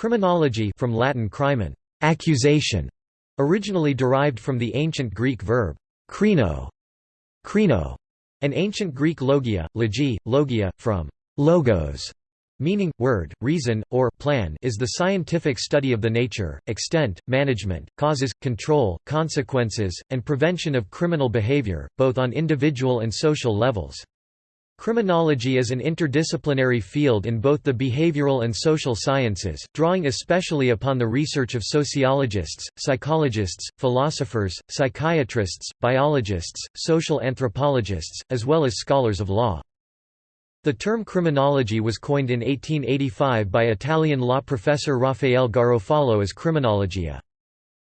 Criminology from Latin crimen, accusation, originally derived from the ancient Greek verb krino, krino, and ancient Greek logia, logi, logia, from logos, meaning, word, reason, or plan is the scientific study of the nature, extent, management, causes, control, consequences, and prevention of criminal behavior, both on individual and social levels. Criminology is an interdisciplinary field in both the behavioral and social sciences, drawing especially upon the research of sociologists, psychologists, philosophers, psychiatrists, biologists, social anthropologists, as well as scholars of law. The term criminology was coined in 1885 by Italian law professor Raffaele Garofalo as criminologia.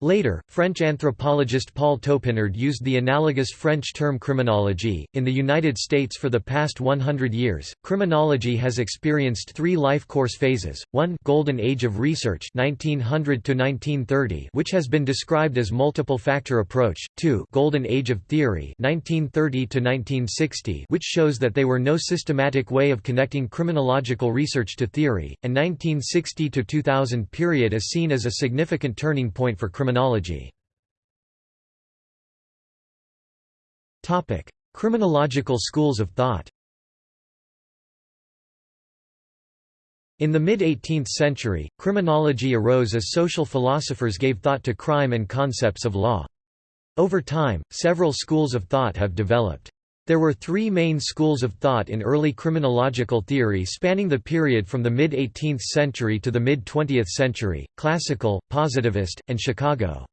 Later, French anthropologist Paul Topinard used the analogous French term criminology. In the United States for the past 100 years, criminology has experienced three life course phases. 1 Golden Age of Research 1900 to 1930, which has been described as multiple factor approach. 2 Golden Age of Theory 1930 to 1960, which shows that they were no systematic way of connecting criminological research to theory, and 1960 to 2000 period is seen as a significant turning point for criminology Criminology Criminological schools of thought In the mid-18th century, criminology arose as social philosophers gave thought to crime and concepts of law. Over time, several schools of thought have developed. There were three main schools of thought in early criminological theory spanning the period from the mid-18th century to the mid-20th century, classical, positivist, and Chicago.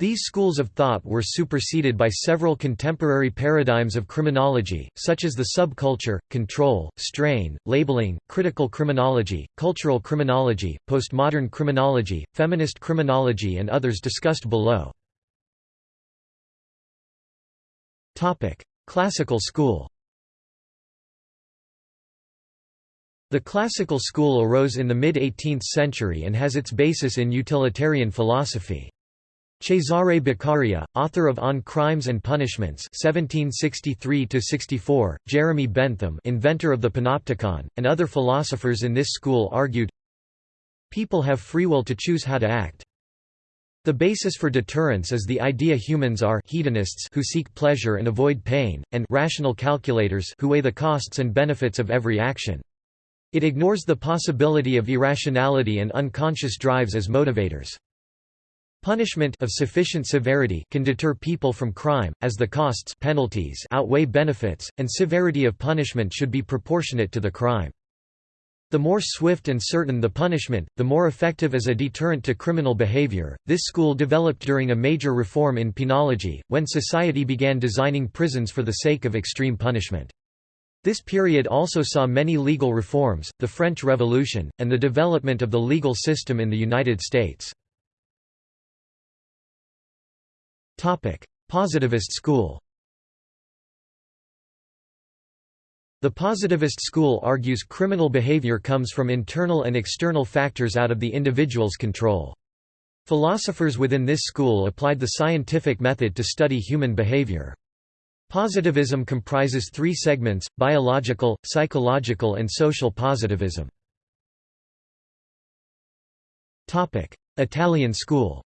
These schools of thought were superseded by several contemporary paradigms of criminology, such as the subculture, control, strain, labeling, critical criminology, cultural criminology, postmodern criminology, feminist criminology and others discussed below. Classical school The classical school arose in the mid-18th century and has its basis in utilitarian philosophy. Cesare Beccaria, author of On Crimes and Punishments (1763–64), Jeremy Bentham, inventor of the Panopticon, and other philosophers in this school argued, People have free will to choose how to act. The basis for deterrence is the idea humans are hedonists who seek pleasure and avoid pain, and rational calculators who weigh the costs and benefits of every action. It ignores the possibility of irrationality and unconscious drives as motivators. Punishment of sufficient severity can deter people from crime, as the costs penalties outweigh benefits, and severity of punishment should be proportionate to the crime. The more swift and certain the punishment, the more effective as a deterrent to criminal behavior. This school developed during a major reform in penology, when society began designing prisons for the sake of extreme punishment. This period also saw many legal reforms, the French Revolution, and the development of the legal system in the United States. Positivist school The positivist school argues criminal behavior comes from internal and external factors out of the individual's control. Philosophers within this school applied the scientific method to study human behavior. Positivism comprises three segments, biological, psychological and social positivism. Italian school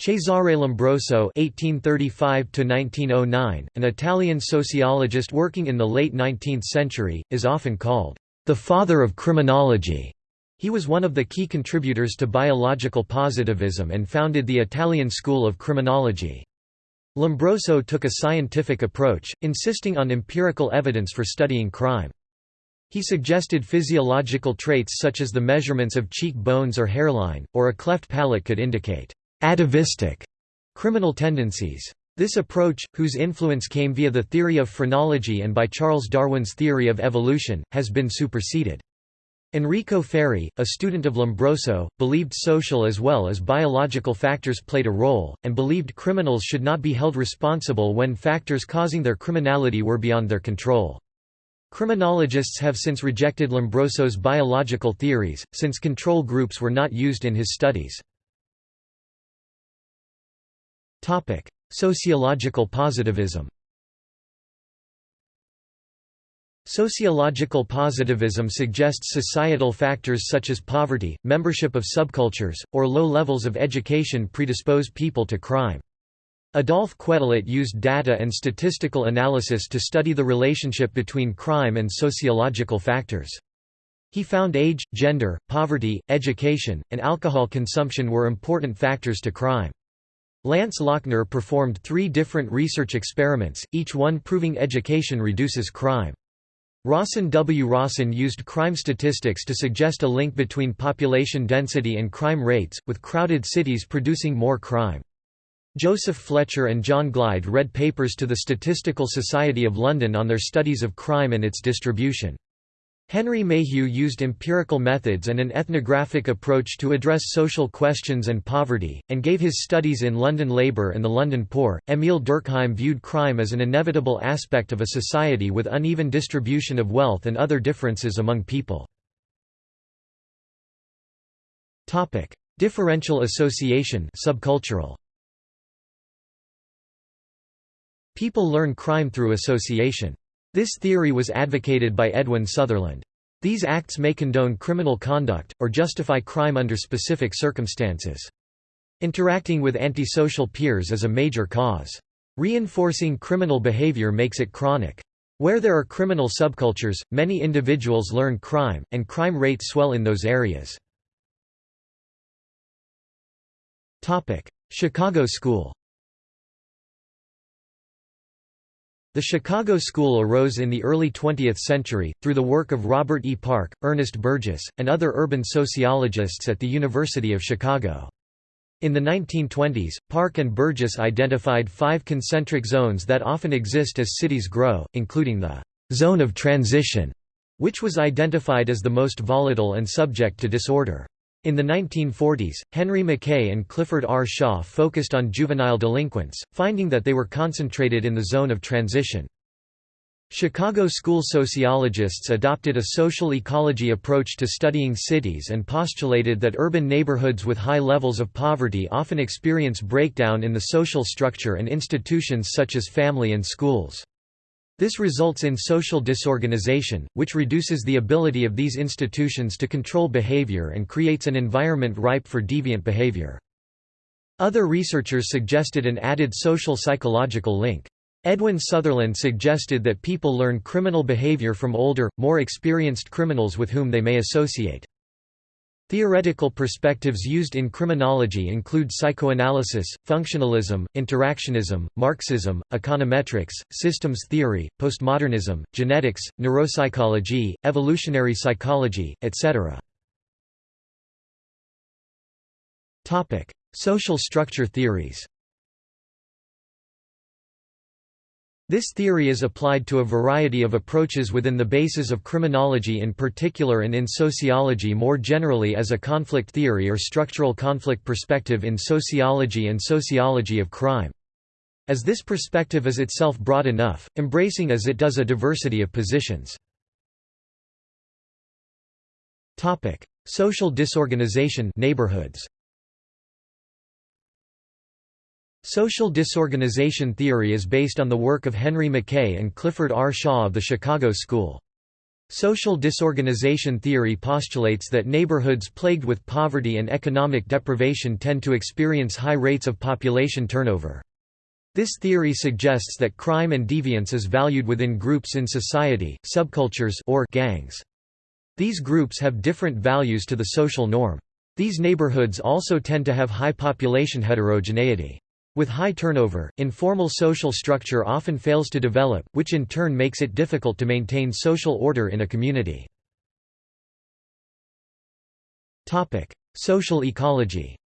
Cesare Lombroso (1835–1909), an Italian sociologist working in the late 19th century, is often called the father of criminology. He was one of the key contributors to biological positivism and founded the Italian school of criminology. Lombroso took a scientific approach, insisting on empirical evidence for studying crime. He suggested physiological traits such as the measurements of cheek bones or hairline, or a cleft palate could indicate atavistic criminal tendencies. This approach, whose influence came via the theory of phrenology and by Charles Darwin's theory of evolution, has been superseded. Enrico Ferri, a student of Lombroso, believed social as well as biological factors played a role, and believed criminals should not be held responsible when factors causing their criminality were beyond their control. Criminologists have since rejected Lombroso's biological theories, since control groups were not used in his studies. Topic: Sociological positivism. Sociological positivism suggests societal factors such as poverty, membership of subcultures, or low levels of education predispose people to crime. Adolphe Quetelet used data and statistical analysis to study the relationship between crime and sociological factors. He found age, gender, poverty, education, and alcohol consumption were important factors to crime. Lance Lochner performed three different research experiments, each one proving education reduces crime. Rawson W. Rawson used crime statistics to suggest a link between population density and crime rates, with crowded cities producing more crime. Joseph Fletcher and John Glyde read papers to the Statistical Society of London on their studies of crime and its distribution. Henry Mayhew used empirical methods and an ethnographic approach to address social questions and poverty, and gave his studies in London labour and the London poor. Emile Durkheim viewed crime as an inevitable aspect of a society with uneven distribution of wealth and other differences among people. Topic: Differential association, subcultural. People learn crime through association. This theory was advocated by Edwin Sutherland. These acts may condone criminal conduct, or justify crime under specific circumstances. Interacting with antisocial peers is a major cause. Reinforcing criminal behavior makes it chronic. Where there are criminal subcultures, many individuals learn crime, and crime rates swell in those areas. Chicago School The Chicago School arose in the early 20th century, through the work of Robert E. Park, Ernest Burgess, and other urban sociologists at the University of Chicago. In the 1920s, Park and Burgess identified five concentric zones that often exist as cities grow, including the «zone of transition», which was identified as the most volatile and subject to disorder. In the 1940s, Henry McKay and Clifford R. Shaw focused on juvenile delinquents, finding that they were concentrated in the zone of transition. Chicago school sociologists adopted a social ecology approach to studying cities and postulated that urban neighborhoods with high levels of poverty often experience breakdown in the social structure and institutions such as family and schools. This results in social disorganization, which reduces the ability of these institutions to control behavior and creates an environment ripe for deviant behavior. Other researchers suggested an added social psychological link. Edwin Sutherland suggested that people learn criminal behavior from older, more experienced criminals with whom they may associate. Theoretical perspectives used in criminology include psychoanalysis, functionalism, interactionism, Marxism, econometrics, systems theory, postmodernism, genetics, neuropsychology, evolutionary psychology, etc. Social structure theories This theory is applied to a variety of approaches within the bases of criminology in particular and in sociology more generally as a conflict theory or structural conflict perspective in sociology and sociology of crime. As this perspective is itself broad enough, embracing as it does a diversity of positions. Social disorganization neighborhoods. Social disorganization theory is based on the work of Henry McKay and Clifford R. Shaw of the Chicago School. Social disorganization theory postulates that neighborhoods plagued with poverty and economic deprivation tend to experience high rates of population turnover. This theory suggests that crime and deviance is valued within groups in society, subcultures or gangs. These groups have different values to the social norm. These neighborhoods also tend to have high population heterogeneity. With high turnover, informal social structure often fails to develop, which in turn makes it difficult to maintain social order in a community. Social ecology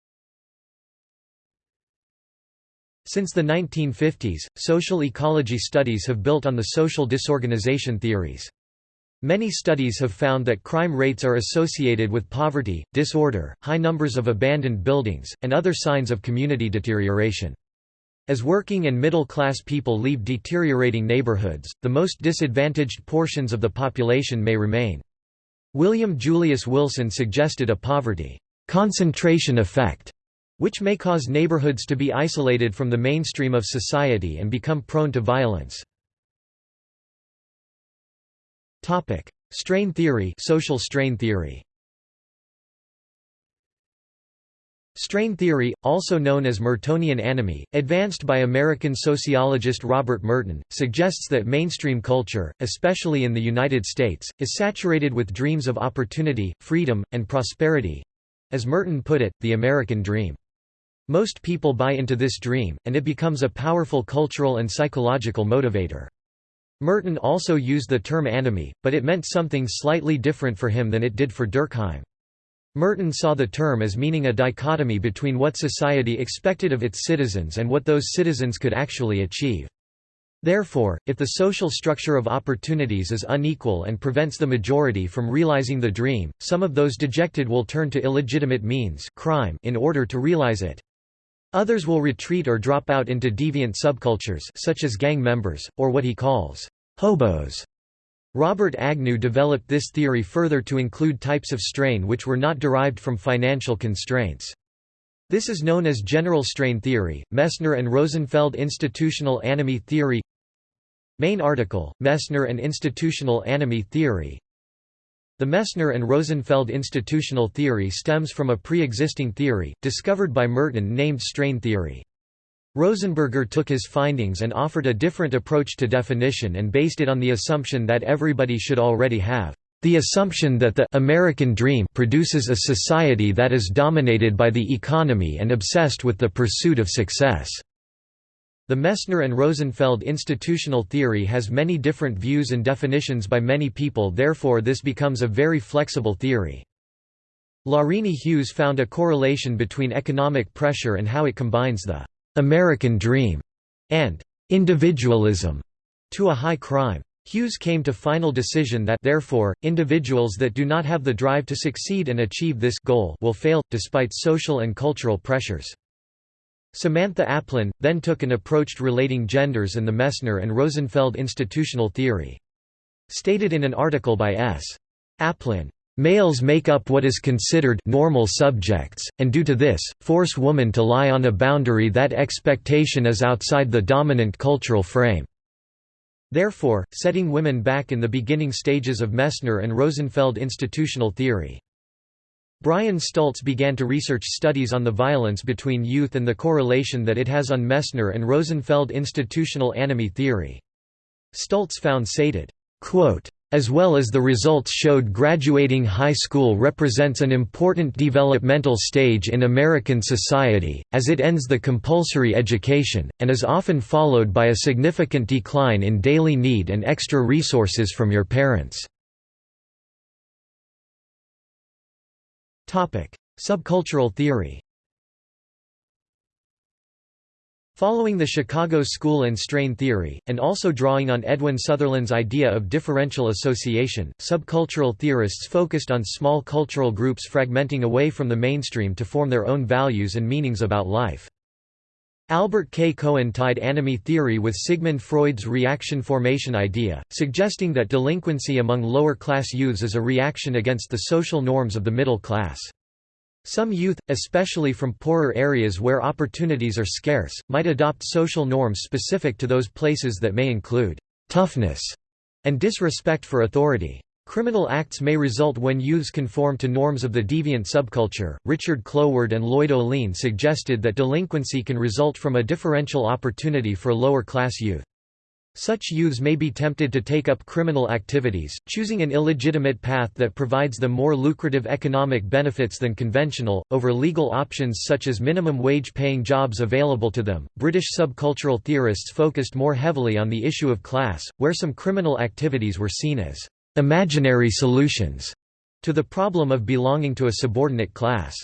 Since the 1950s, social ecology studies have built on the social disorganization theories. Many studies have found that crime rates are associated with poverty, disorder, high numbers of abandoned buildings, and other signs of community deterioration. As working and middle-class people leave deteriorating neighborhoods, the most disadvantaged portions of the population may remain. William Julius Wilson suggested a poverty concentration effect, which may cause neighborhoods to be isolated from the mainstream of society and become prone to violence. Topic: Strain theory, social strain theory. Strain theory, also known as Mertonian anomie, advanced by American sociologist Robert Merton, suggests that mainstream culture, especially in the United States, is saturated with dreams of opportunity, freedom, and prosperity—as Merton put it, the American dream. Most people buy into this dream, and it becomes a powerful cultural and psychological motivator. Merton also used the term anomie, but it meant something slightly different for him than it did for Durkheim. Merton saw the term as meaning a dichotomy between what society expected of its citizens and what those citizens could actually achieve. Therefore, if the social structure of opportunities is unequal and prevents the majority from realizing the dream, some of those dejected will turn to illegitimate means crime in order to realize it. Others will retreat or drop out into deviant subcultures such as gang members, or what he calls hobos. Robert Agnew developed this theory further to include types of strain which were not derived from financial constraints. This is known as general strain theory. Messner and Rosenfeld institutional anomie theory. Main article: Messner and institutional anomie theory. The Messner and Rosenfeld institutional theory stems from a pre-existing theory, discovered by Merton named strain theory. Rosenberger took his findings and offered a different approach to definition and based it on the assumption that everybody should already have the assumption that the American dream produces a society that is dominated by the economy and obsessed with the pursuit of success. The Messner and Rosenfeld institutional theory has many different views and definitions by many people therefore this becomes a very flexible theory. Lorine Hughes found a correlation between economic pressure and how it combines the «American dream» and «individualism» to a high crime. Hughes came to final decision that therefore, individuals that do not have the drive to succeed and achieve this goal will fail, despite social and cultural pressures. Samantha Applin, then took an approach relating genders and the Messner and Rosenfeld institutional theory. Stated in an article by S. Applin, Males make up what is considered normal subjects, and due to this, force woman to lie on a boundary that expectation is outside the dominant cultural frame. Therefore, setting women back in the beginning stages of Messner and Rosenfeld institutional theory. Brian Stults began to research studies on the violence between youth and the correlation that it has on Messner and Rosenfeld institutional anomie theory. Stults found sated, quote, as well as the results showed graduating high school represents an important developmental stage in American society, as it ends the compulsory education, and is often followed by a significant decline in daily need and extra resources from your parents. Subcultural theory Following the Chicago School and Strain theory, and also drawing on Edwin Sutherland's idea of differential association, subcultural theorists focused on small cultural groups fragmenting away from the mainstream to form their own values and meanings about life. Albert K. Cohen tied anomie theory with Sigmund Freud's reaction formation idea, suggesting that delinquency among lower-class youths is a reaction against the social norms of the middle class. Some youth, especially from poorer areas where opportunities are scarce, might adopt social norms specific to those places that may include toughness and disrespect for authority. Criminal acts may result when youths conform to norms of the deviant subculture. Richard Cloward and Lloyd Ohlin suggested that delinquency can result from a differential opportunity for lower class youth. Such youths may be tempted to take up criminal activities, choosing an illegitimate path that provides them more lucrative economic benefits than conventional, over legal options such as minimum wage paying jobs available to them. British subcultural theorists focused more heavily on the issue of class, where some criminal activities were seen as imaginary solutions to the problem of belonging to a subordinate class.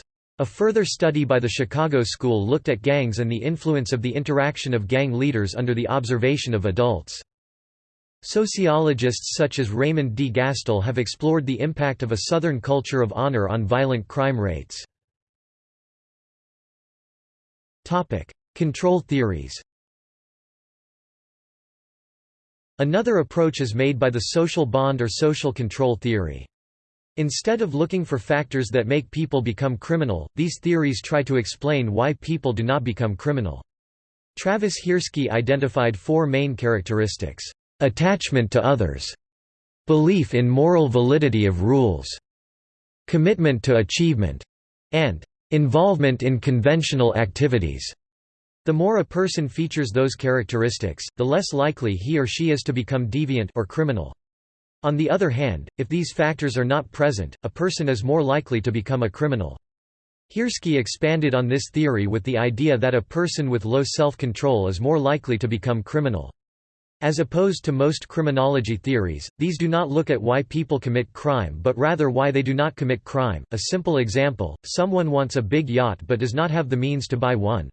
A further study by the Chicago School looked at gangs and the influence of the interaction of gang leaders under the observation of adults. Sociologists such as Raymond D. Gastil have explored the impact of a Southern culture of honor on violent crime rates. Control theories Another approach is made by the social bond or social control theory. Instead of looking for factors that make people become criminal, these theories try to explain why people do not become criminal. Travis Hirschi identified four main characteristics. Attachment to others, belief in moral validity of rules, commitment to achievement, and involvement in conventional activities. The more a person features those characteristics, the less likely he or she is to become deviant or criminal. On the other hand, if these factors are not present, a person is more likely to become a criminal. Hirschi expanded on this theory with the idea that a person with low self-control is more likely to become criminal. As opposed to most criminology theories, these do not look at why people commit crime but rather why they do not commit crime. A simple example, someone wants a big yacht but does not have the means to buy one.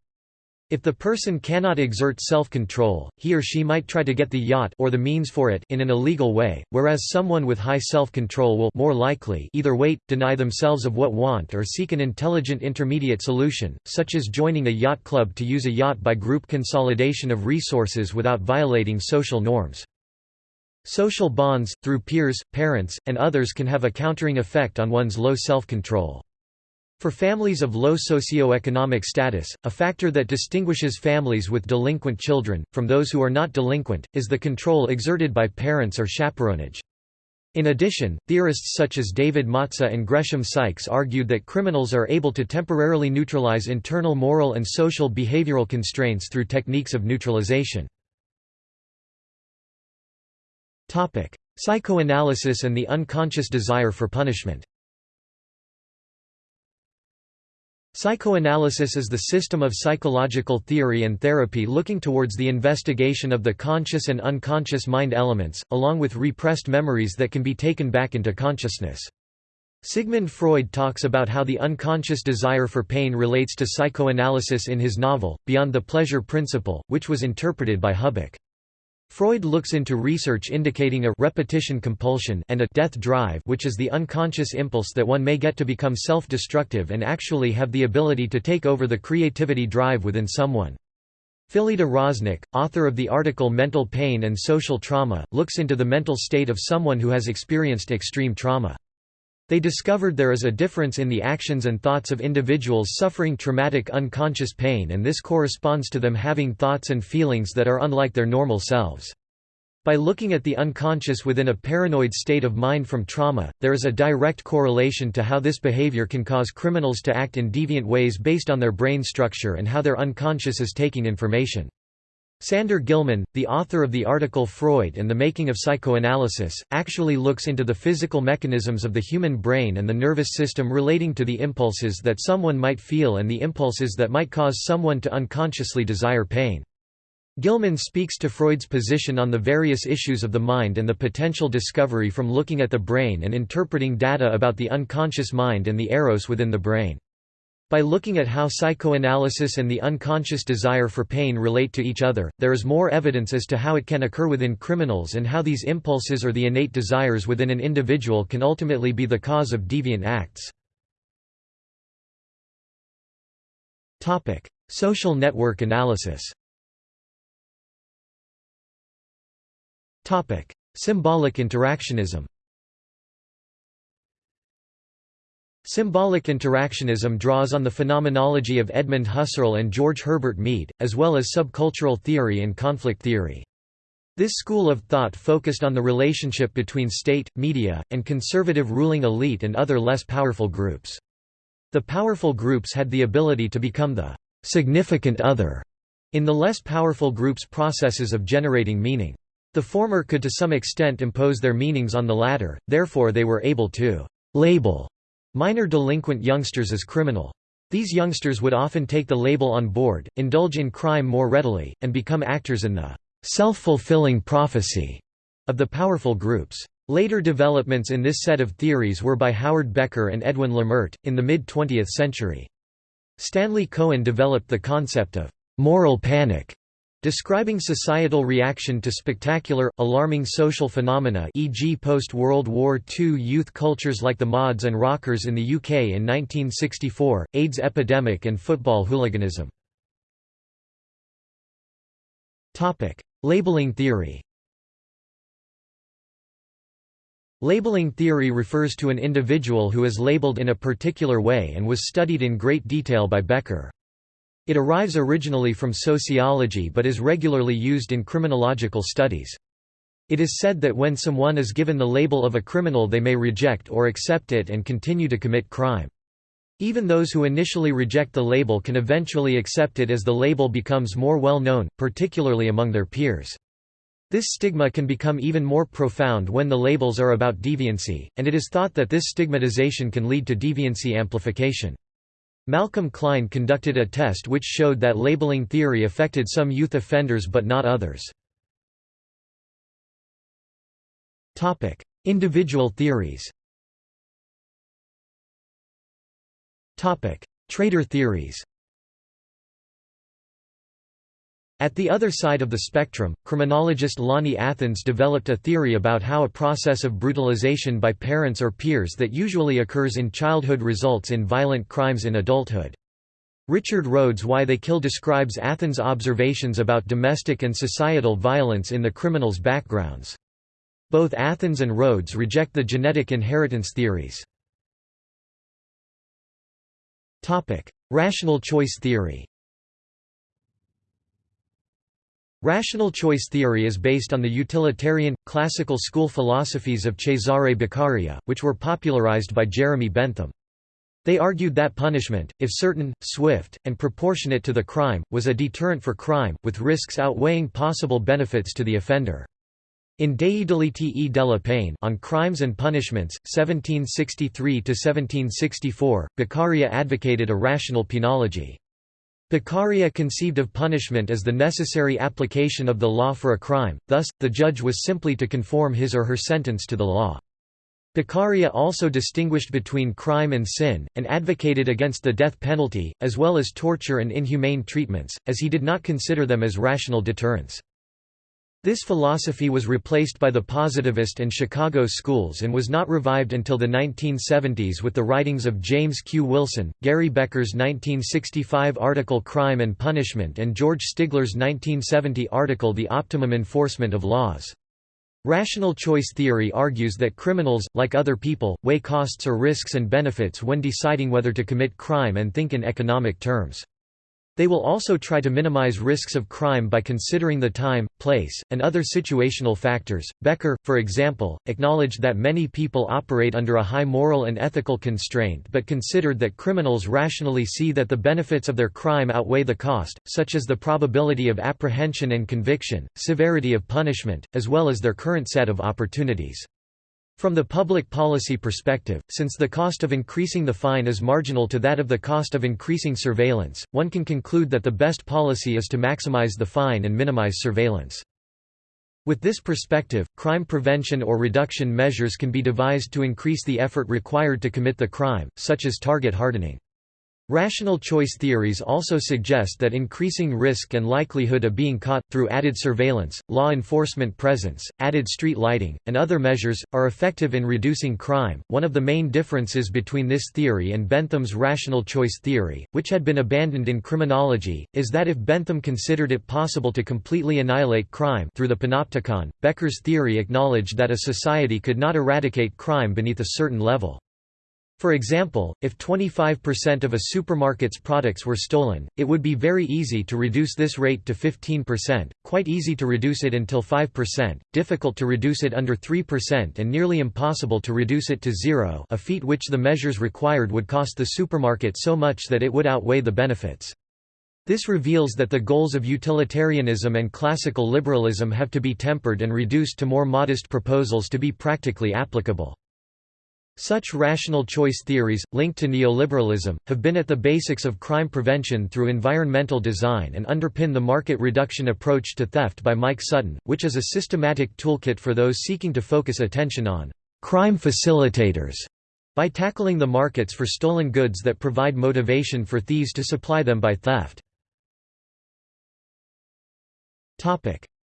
If the person cannot exert self-control, he or she might try to get the yacht or the means for it in an illegal way, whereas someone with high self-control will more likely either wait, deny themselves of what want or seek an intelligent intermediate solution, such as joining a yacht club to use a yacht by group consolidation of resources without violating social norms. Social bonds, through peers, parents, and others can have a countering effect on one's low self-control. For families of low socioeconomic status, a factor that distinguishes families with delinquent children, from those who are not delinquent, is the control exerted by parents or chaperonage. In addition, theorists such as David Matza and Gresham Sykes argued that criminals are able to temporarily neutralize internal moral and social behavioral constraints through techniques of neutralization. Psychoanalysis and the unconscious desire for punishment Psychoanalysis is the system of psychological theory and therapy looking towards the investigation of the conscious and unconscious mind elements, along with repressed memories that can be taken back into consciousness. Sigmund Freud talks about how the unconscious desire for pain relates to psychoanalysis in his novel, Beyond the Pleasure Principle, which was interpreted by Hubback. Freud looks into research indicating a repetition compulsion and a death drive which is the unconscious impulse that one may get to become self-destructive and actually have the ability to take over the creativity drive within someone. Phillida Rosnick, author of the article Mental Pain and Social Trauma, looks into the mental state of someone who has experienced extreme trauma. They discovered there is a difference in the actions and thoughts of individuals suffering traumatic unconscious pain and this corresponds to them having thoughts and feelings that are unlike their normal selves. By looking at the unconscious within a paranoid state of mind from trauma, there is a direct correlation to how this behavior can cause criminals to act in deviant ways based on their brain structure and how their unconscious is taking information. Sander Gilman, the author of the article Freud and the Making of Psychoanalysis, actually looks into the physical mechanisms of the human brain and the nervous system relating to the impulses that someone might feel and the impulses that might cause someone to unconsciously desire pain. Gilman speaks to Freud's position on the various issues of the mind and the potential discovery from looking at the brain and interpreting data about the unconscious mind and the eros within the brain. By looking at how psychoanalysis and the unconscious desire for pain relate to each other, there is more evidence as to how it can occur within criminals and how these impulses or the innate desires within an individual can ultimately be the cause of deviant acts. Social network analysis Symbolic interactionism Symbolic interactionism draws on the phenomenology of Edmund Husserl and George Herbert Mead, as well as subcultural theory and conflict theory. This school of thought focused on the relationship between state, media, and conservative ruling elite and other less powerful groups. The powerful groups had the ability to become the significant other in the less powerful groups' processes of generating meaning. The former could to some extent impose their meanings on the latter, therefore they were able to label Minor delinquent youngsters as criminal. These youngsters would often take the label on board, indulge in crime more readily, and become actors in the self-fulfilling prophecy of the powerful groups. Later developments in this set of theories were by Howard Becker and Edwin Lemert, in the mid-20th century. Stanley Cohen developed the concept of moral panic Describing societal reaction to spectacular, alarming social phenomena e.g. post-World War II youth cultures like the mods and rockers in the UK in 1964, AIDS epidemic and football hooliganism. Labeling theory Labeling theory refers to an individual who is labeled in a particular way and was studied in great detail by Becker. It arrives originally from sociology but is regularly used in criminological studies. It is said that when someone is given the label of a criminal they may reject or accept it and continue to commit crime. Even those who initially reject the label can eventually accept it as the label becomes more well known, particularly among their peers. This stigma can become even more profound when the labels are about deviancy, and it is thought that this stigmatization can lead to deviancy amplification. Malcolm Klein conducted a test which showed that labeling theory affected some youth offenders but not others. Individual theories. Trait theories. At the other side of the spectrum, criminologist Lonnie Athens developed a theory about how a process of brutalization by parents or peers that usually occurs in childhood results in violent crimes in adulthood. Richard Rhodes Why They Kill describes Athens' observations about domestic and societal violence in the criminals' backgrounds. Both Athens and Rhodes reject the genetic inheritance theories. Rational choice theory Rational choice theory is based on the utilitarian, classical school philosophies of Cesare Beccaria, which were popularized by Jeremy Bentham. They argued that punishment, if certain, swift, and proportionate to the crime, was a deterrent for crime, with risks outweighing possible benefits to the offender. In Dei delitti e della pene on Crimes and Punishments, 1763–1764, Beccaria advocated a rational penology. Beccaria conceived of punishment as the necessary application of the law for a crime, thus, the judge was simply to conform his or her sentence to the law. Beccaria also distinguished between crime and sin, and advocated against the death penalty, as well as torture and inhumane treatments, as he did not consider them as rational deterrents. This philosophy was replaced by the positivist and Chicago schools and was not revived until the 1970s with the writings of James Q. Wilson, Gary Becker's 1965 article Crime and Punishment and George Stigler's 1970 article The Optimum Enforcement of Laws. Rational choice theory argues that criminals, like other people, weigh costs or risks and benefits when deciding whether to commit crime and think in economic terms. They will also try to minimize risks of crime by considering the time, place, and other situational factors. Becker, for example, acknowledged that many people operate under a high moral and ethical constraint but considered that criminals rationally see that the benefits of their crime outweigh the cost, such as the probability of apprehension and conviction, severity of punishment, as well as their current set of opportunities. From the public policy perspective, since the cost of increasing the fine is marginal to that of the cost of increasing surveillance, one can conclude that the best policy is to maximize the fine and minimize surveillance. With this perspective, crime prevention or reduction measures can be devised to increase the effort required to commit the crime, such as target hardening. Rational choice theories also suggest that increasing risk and likelihood of being caught, through added surveillance, law enforcement presence, added street lighting, and other measures, are effective in reducing crime. One of the main differences between this theory and Bentham's rational choice theory, which had been abandoned in criminology, is that if Bentham considered it possible to completely annihilate crime through the panopticon, Becker's theory acknowledged that a society could not eradicate crime beneath a certain level. For example, if 25% of a supermarket's products were stolen, it would be very easy to reduce this rate to 15%, quite easy to reduce it until 5%, difficult to reduce it under 3% and nearly impossible to reduce it to zero a feat which the measures required would cost the supermarket so much that it would outweigh the benefits. This reveals that the goals of utilitarianism and classical liberalism have to be tempered and reduced to more modest proposals to be practically applicable. Such rational choice theories, linked to neoliberalism, have been at the basics of crime prevention through environmental design and underpin the market reduction approach to theft by Mike Sutton, which is a systematic toolkit for those seeking to focus attention on crime facilitators by tackling the markets for stolen goods that provide motivation for thieves to supply them by theft.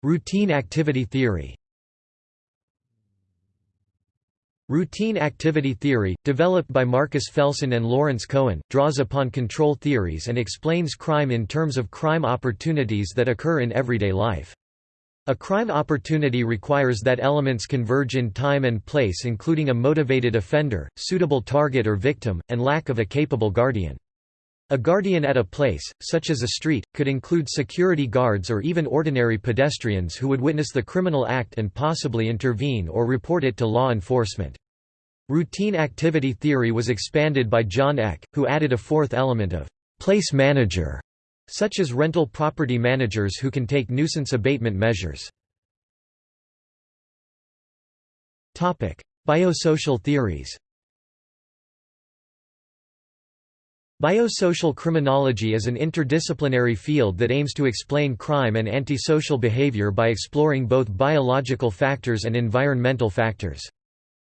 Routine activity theory Routine activity theory, developed by Marcus Felson and Lawrence Cohen, draws upon control theories and explains crime in terms of crime opportunities that occur in everyday life. A crime opportunity requires that elements converge in time and place including a motivated offender, suitable target or victim, and lack of a capable guardian. A guardian at a place, such as a street, could include security guards or even ordinary pedestrians who would witness the criminal act and possibly intervene or report it to law enforcement. Routine activity theory was expanded by John Eck, who added a fourth element of place manager, such as rental property managers who can take nuisance abatement measures. Biosocial theories Biosocial criminology is an interdisciplinary field that aims to explain crime and antisocial behavior by exploring both biological factors and environmental factors.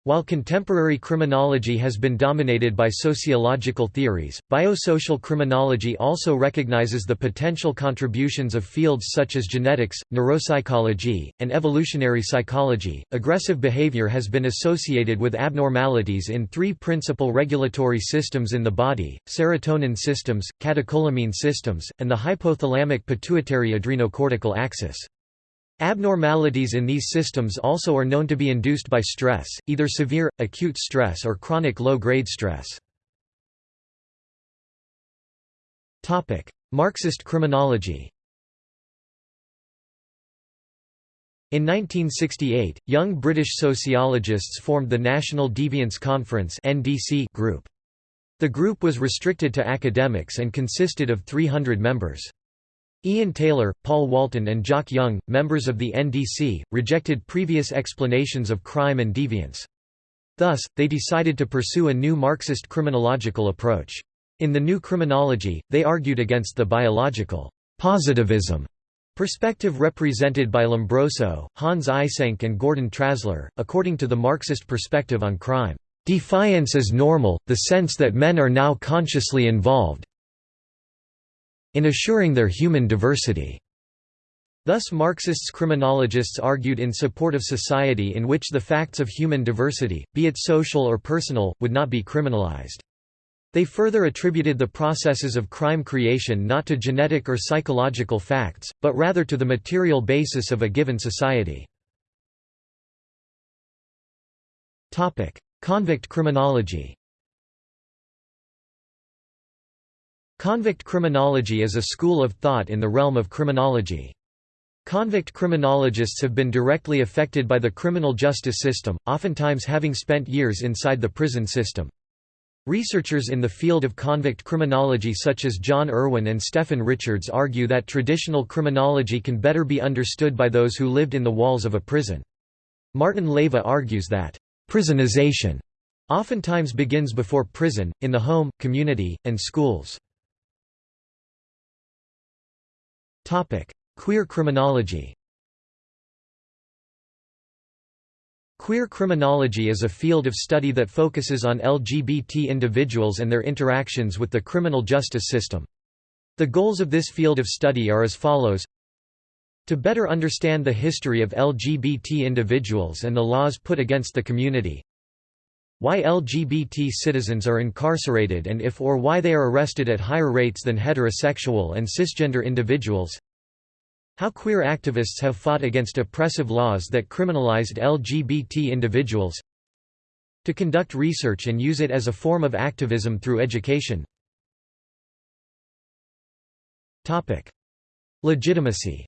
While contemporary criminology has been dominated by sociological theories, biosocial criminology also recognizes the potential contributions of fields such as genetics, neuropsychology, and evolutionary psychology. Aggressive behavior has been associated with abnormalities in three principal regulatory systems in the body serotonin systems, catecholamine systems, and the hypothalamic pituitary adrenocortical axis. Abnormalities in these systems also are known to be induced by stress, either severe, acute stress or chronic low-grade stress. Marxist criminology In 1968, young British sociologists formed the National Deviance Conference group. The group was restricted to academics and consisted of 300 members. Ian Taylor, Paul Walton and Jock Young, members of the NDC, rejected previous explanations of crime and deviance. Thus, they decided to pursue a new Marxist criminological approach. In the new criminology, they argued against the biological positivism perspective represented by Lombroso, Hans Eysenck and Gordon Trasler, according to the Marxist perspective on crime. Deviance is normal, the sense that men are now consciously involved, in assuring their human diversity. Thus Marxists criminologists argued in support of society in which the facts of human diversity, be it social or personal, would not be criminalized. They further attributed the processes of crime creation not to genetic or psychological facts, but rather to the material basis of a given society. Convict criminology Convict criminology is a school of thought in the realm of criminology. Convict criminologists have been directly affected by the criminal justice system, oftentimes having spent years inside the prison system. Researchers in the field of convict criminology such as John Irwin and Stephen Richards argue that traditional criminology can better be understood by those who lived in the walls of a prison. Martin Leyva argues that, "...prisonization," oftentimes begins before prison, in the home, community, and schools. Queer criminology. Queer criminology is a field of study that focuses on LGBT individuals and their interactions with the criminal justice system. The goals of this field of study are as follows. To better understand the history of LGBT individuals and the laws put against the community Why LGBT citizens are incarcerated and if or why they are arrested at higher rates than heterosexual and cisgender individuals? How queer activists have fought against oppressive laws that criminalized LGBT individuals? To conduct research and use it as a form of activism through education. Legitimacy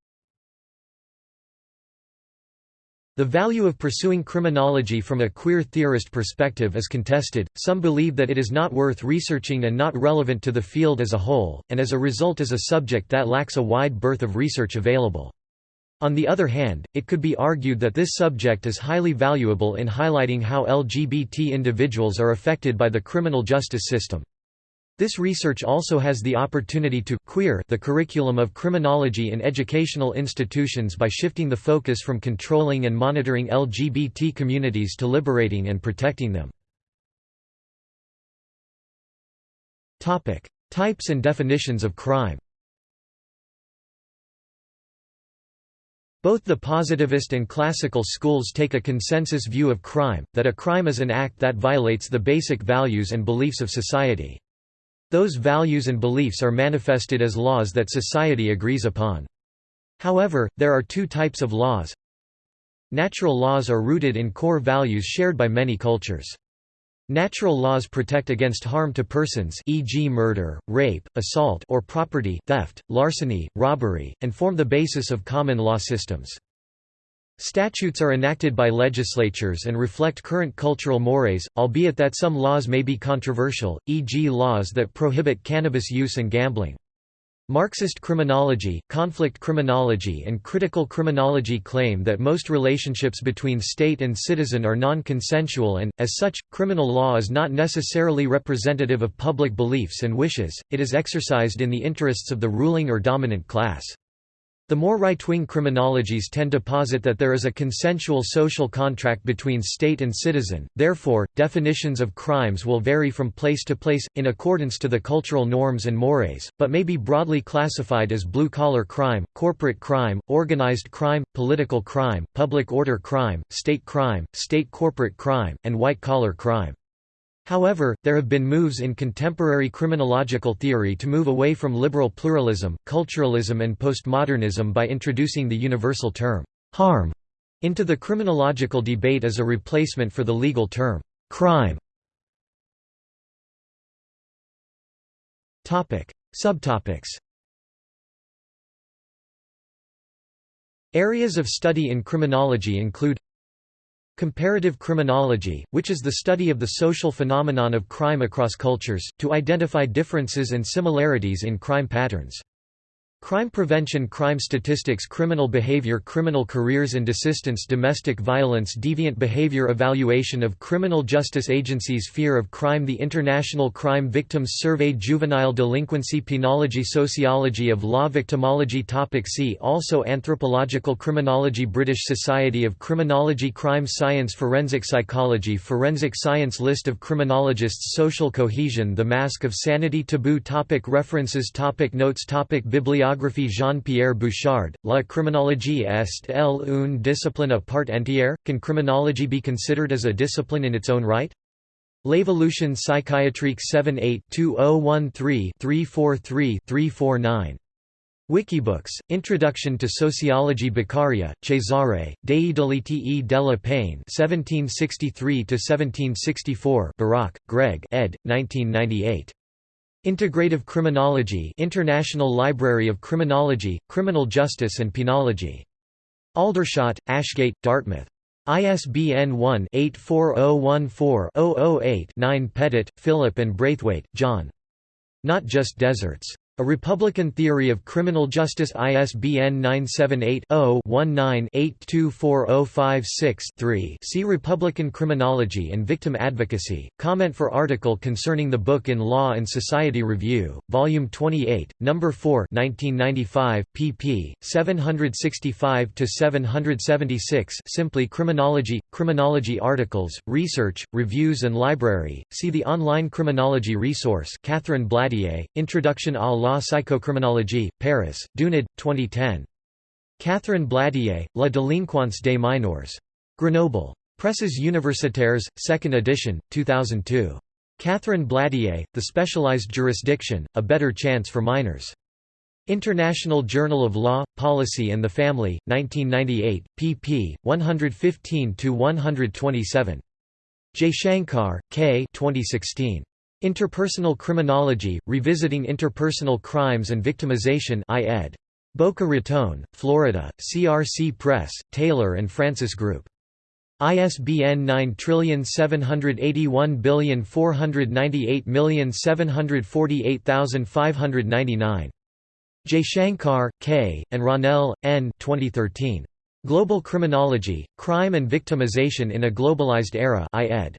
The value of pursuing criminology from a queer theorist perspective is contested, some believe that it is not worth researching and not relevant to the field as a whole, and as a result is a subject that lacks a wide berth of research available. On the other hand, it could be argued that this subject is highly valuable in highlighting how LGBT individuals are affected by the criminal justice system. This research also has the opportunity to queer the curriculum of criminology in educational institutions by shifting the focus from controlling and monitoring LGBT communities to liberating and protecting them. Types and definitions of crime Both the positivist and classical schools take a consensus view of crime, that a crime is an act that violates the basic values and beliefs of society. Those values and beliefs are manifested as laws that society agrees upon. However, there are two types of laws. Natural laws are rooted in core values shared by many cultures. Natural laws protect against harm to persons e.g. murder, rape, assault or property theft, larceny, robbery, and form the basis of common law systems. Statutes are enacted by legislatures and reflect current cultural mores, albeit that some laws may be controversial, e.g. laws that prohibit cannabis use and gambling. Marxist criminology, conflict criminology and critical criminology claim that most relationships between state and citizen are non-consensual and, as such, criminal law is not necessarily representative of public beliefs and wishes, it is exercised in the interests of the ruling or dominant class. The more right-wing criminologies tend to posit that there is a consensual social contract between state and citizen, therefore, definitions of crimes will vary from place to place, in accordance to the cultural norms and mores, but may be broadly classified as blue-collar crime, corporate crime, organized crime, political crime, public order crime, state crime, state corporate crime, and white-collar crime. However, there have been moves in contemporary criminological theory to move away from liberal pluralism, culturalism and postmodernism by introducing the universal term, harm, into the criminological debate as a replacement for the legal term, crime. Subtopics Areas of study in criminology include Comparative criminology, which is the study of the social phenomenon of crime across cultures, to identify differences and similarities in crime patterns. Crime prevention Crime statistics Criminal behavior Criminal careers and desistance Domestic violence Deviant behavior Evaluation of criminal justice agencies Fear of crime The International Crime Victims Survey Juvenile delinquency Penology Sociology of law Victimology Topic See also Anthropological criminology British Society of Criminology Crime science Forensic psychology Forensic science List of criminologists Social cohesion The Mask of Sanity Taboo topic References topic Notes topic Bibliography Biography Jean-Pierre Bouchard, La criminologie est elle une discipline à part entière? Can criminology be considered as a discipline in its own right? L'Évolution psychiatrique 78-2013-343-349. Wikibooks, Introduction to Sociology Beccaria, Cesare, Dei delitti delle pene 1763–1764 Barak, Greg ed. 1998. Integrative Criminology International Library of Criminology, Criminal Justice and Penology. Aldershot, Ashgate, Dartmouth. ISBN 1-84014-008-9 Pettit, Philip and Braithwaite, John. Not Just Deserts. A Republican Theory of Criminal Justice ISBN 978-0-19-824056-3 See Republican Criminology and Victim Advocacy, comment for article concerning the book in Law and Society Review, Volume 28, No. 4 1995, pp. 765–776 Simply Criminology – Criminology articles, research, reviews and library, see the online criminology resource Catherine Blatier, Introduction à la psychocriminologie, Paris, Dunod, 2010. Catherine Blatier, La délinquance des mineurs. Grenoble. Presses universitaires, 2nd edition, 2002. Catherine Blatier, The Specialized Jurisdiction, A Better Chance for Minors. International Journal of Law, Policy and the Family, 1998, pp. 115–127. Jaishankar, K. 2016. Interpersonal Criminology, Revisiting Interpersonal Crimes and Victimization I. Boca Raton, Florida, CRC Press, Taylor and Francis Group. ISBN 9781498748599. Jaishankar, K., and Ronel, N. 2013. Global Criminology, Crime and Victimization in a Globalized Era I ed.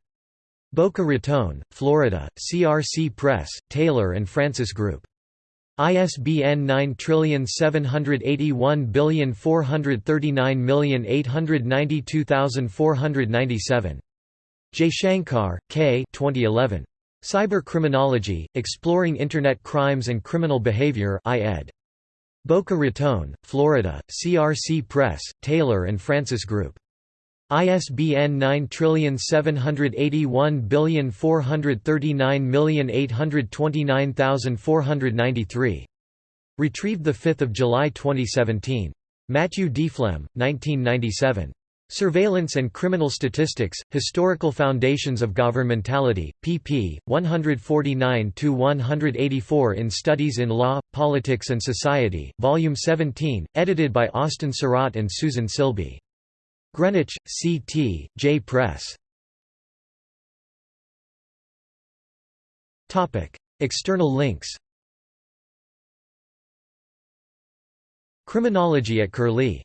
Boca Raton, Florida, CRC Press, Taylor and Francis Group. ISBN 9781439892497. Jaishankar, K. 2011. Cyber Criminology, Exploring Internet Crimes and Criminal Behavior I ed. Boca Raton, Florida, CRC Press, Taylor and Francis Group. ISBN 9781439829493. Retrieved 5 July 2017. Matthew Deflem, 1997. Surveillance and Criminal Statistics, Historical Foundations of Governmentality, pp. 149–184 in Studies in Law, Politics and Society, Volume 17, edited by Austin Sarat and Susan Silbey. Greenwich, C.T., J Press. External links Criminology at Curlie